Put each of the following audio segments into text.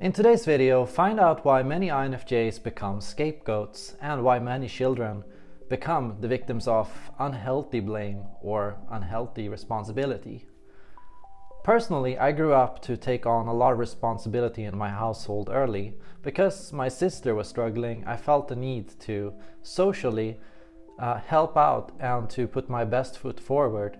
In today's video, find out why many INFJs become scapegoats and why many children become the victims of unhealthy blame or unhealthy responsibility. Personally, I grew up to take on a lot of responsibility in my household early. Because my sister was struggling, I felt the need to socially uh, help out and to put my best foot forward.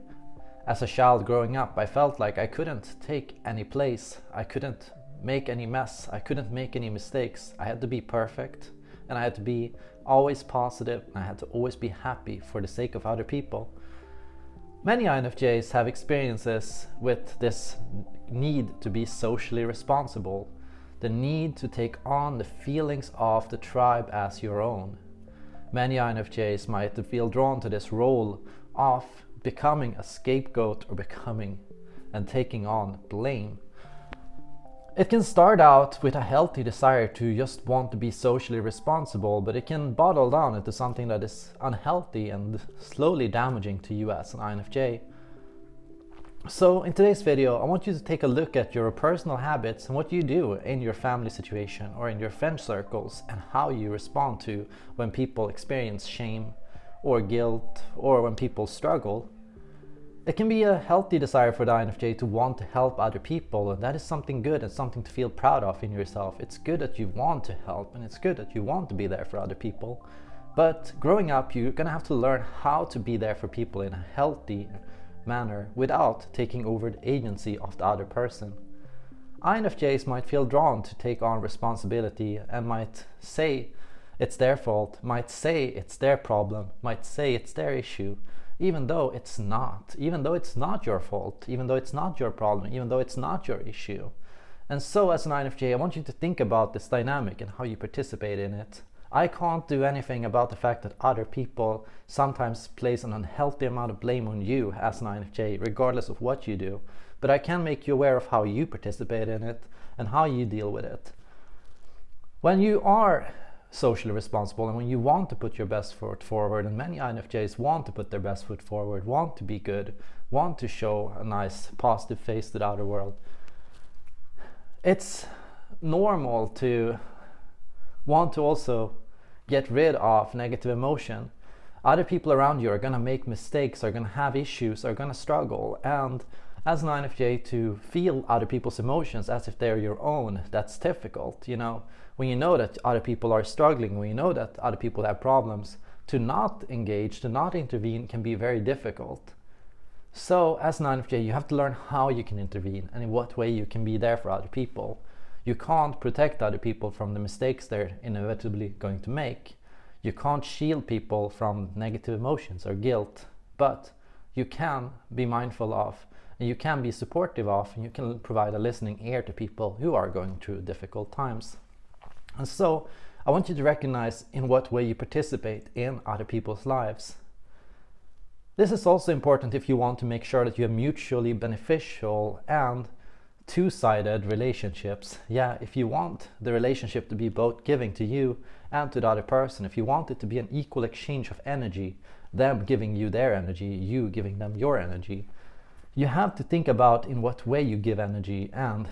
As a child growing up, I felt like I couldn't take any place. I couldn't make any mess. I couldn't make any mistakes. I had to be perfect and I had to be always positive and I had to always be happy for the sake of other people. Many INFJs have experiences with this need to be socially responsible, the need to take on the feelings of the tribe as your own. Many INFJs might feel drawn to this role of becoming a scapegoat or becoming and taking on blame it can start out with a healthy desire to just want to be socially responsible, but it can bottle down into something that is unhealthy and slowly damaging to you as an INFJ. So in today's video, I want you to take a look at your personal habits and what you do in your family situation or in your friend circles and how you respond to when people experience shame or guilt or when people struggle it can be a healthy desire for the INFJ to want to help other people and that is something good and something to feel proud of in yourself. It's good that you want to help and it's good that you want to be there for other people. But growing up, you're gonna have to learn how to be there for people in a healthy manner without taking over the agency of the other person. INFJs might feel drawn to take on responsibility and might say it's their fault, might say it's their problem, might say it's their issue, even though it's not, even though it's not your fault, even though it's not your problem, even though it's not your issue. And so as an INFJ, I want you to think about this dynamic and how you participate in it. I can't do anything about the fact that other people sometimes place an unhealthy amount of blame on you as an INFJ, regardless of what you do. But I can make you aware of how you participate in it and how you deal with it. When you are socially responsible and when you want to put your best foot forward and many INFJs want to put their best foot forward, want to be good, want to show a nice positive face to the outer world. It's normal to want to also get rid of negative emotion. Other people around you are going to make mistakes, are going to have issues, are going to struggle and as an INFJ to feel other people's emotions as if they're your own, that's difficult, you know. When you know that other people are struggling, when you know that other people have problems, to not engage, to not intervene can be very difficult. So as an INFJ, you have to learn how you can intervene and in what way you can be there for other people. You can't protect other people from the mistakes they're inevitably going to make. You can't shield people from negative emotions or guilt, but you can be mindful of you can be supportive of and you can provide a listening ear to people who are going through difficult times. And so I want you to recognize in what way you participate in other people's lives. This is also important if you want to make sure that you have mutually beneficial and two-sided relationships. Yeah, if you want the relationship to be both giving to you and to the other person, if you want it to be an equal exchange of energy, them giving you their energy, you giving them your energy, you have to think about in what way you give energy and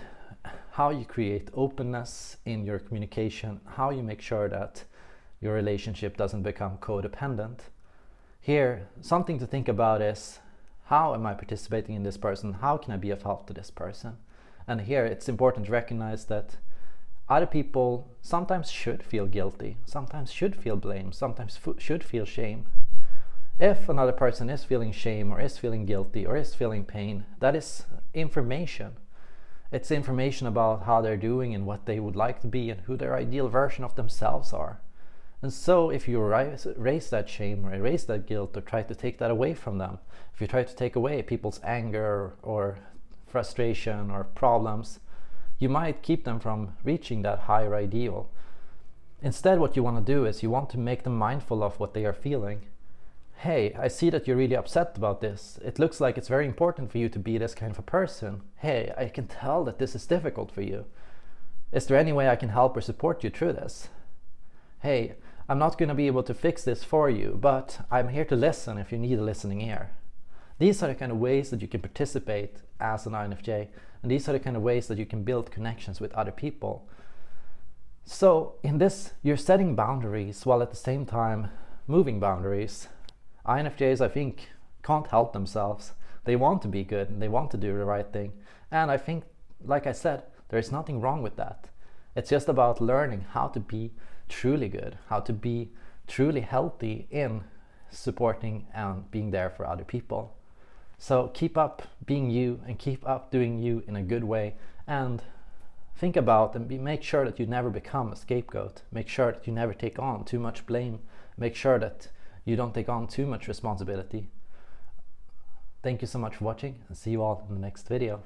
how you create openness in your communication, how you make sure that your relationship doesn't become codependent. Here, something to think about is how am I participating in this person? How can I be of help to this person? And here it's important to recognize that other people sometimes should feel guilty, sometimes should feel blame, sometimes should feel shame. If another person is feeling shame or is feeling guilty or is feeling pain, that is information. It's information about how they're doing and what they would like to be and who their ideal version of themselves are. And so if you erase that shame or erase that guilt or try to take that away from them, if you try to take away people's anger or frustration or problems, you might keep them from reaching that higher ideal. Instead, what you want to do is you want to make them mindful of what they are feeling hey, I see that you're really upset about this. It looks like it's very important for you to be this kind of a person. Hey, I can tell that this is difficult for you. Is there any way I can help or support you through this? Hey, I'm not going to be able to fix this for you, but I'm here to listen if you need a listening ear. These are the kind of ways that you can participate as an INFJ and these are the kind of ways that you can build connections with other people. So in this, you're setting boundaries while at the same time moving boundaries. INFJs, I think, can't help themselves. They want to be good and they want to do the right thing. And I think, like I said, there is nothing wrong with that. It's just about learning how to be truly good, how to be truly healthy in supporting and being there for other people. So keep up being you and keep up doing you in a good way and think about and be, make sure that you never become a scapegoat. Make sure that you never take on too much blame. Make sure that you don't take on too much responsibility. Thank you so much for watching and see you all in the next video.